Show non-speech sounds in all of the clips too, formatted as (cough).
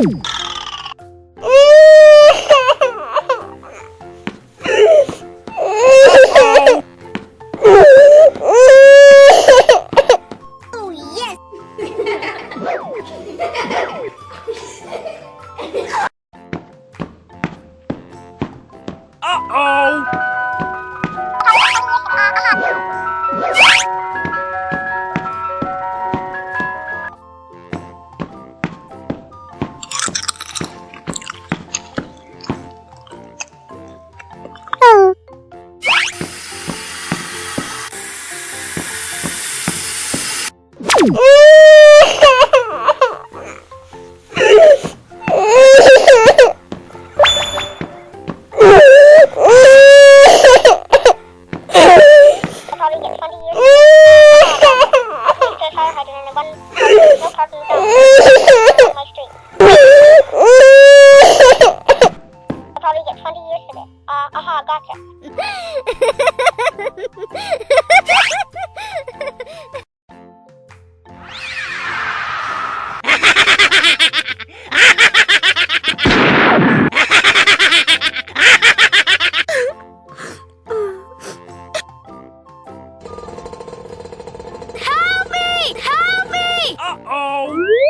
Ooh! (laughs) (laughs) probably Uh, aha, gotcha. (laughs) Uh-oh!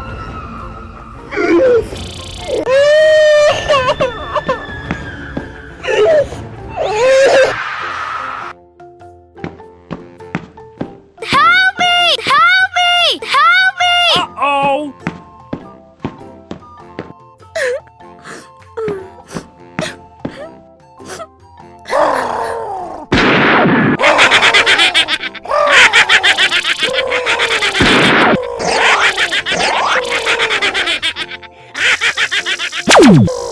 you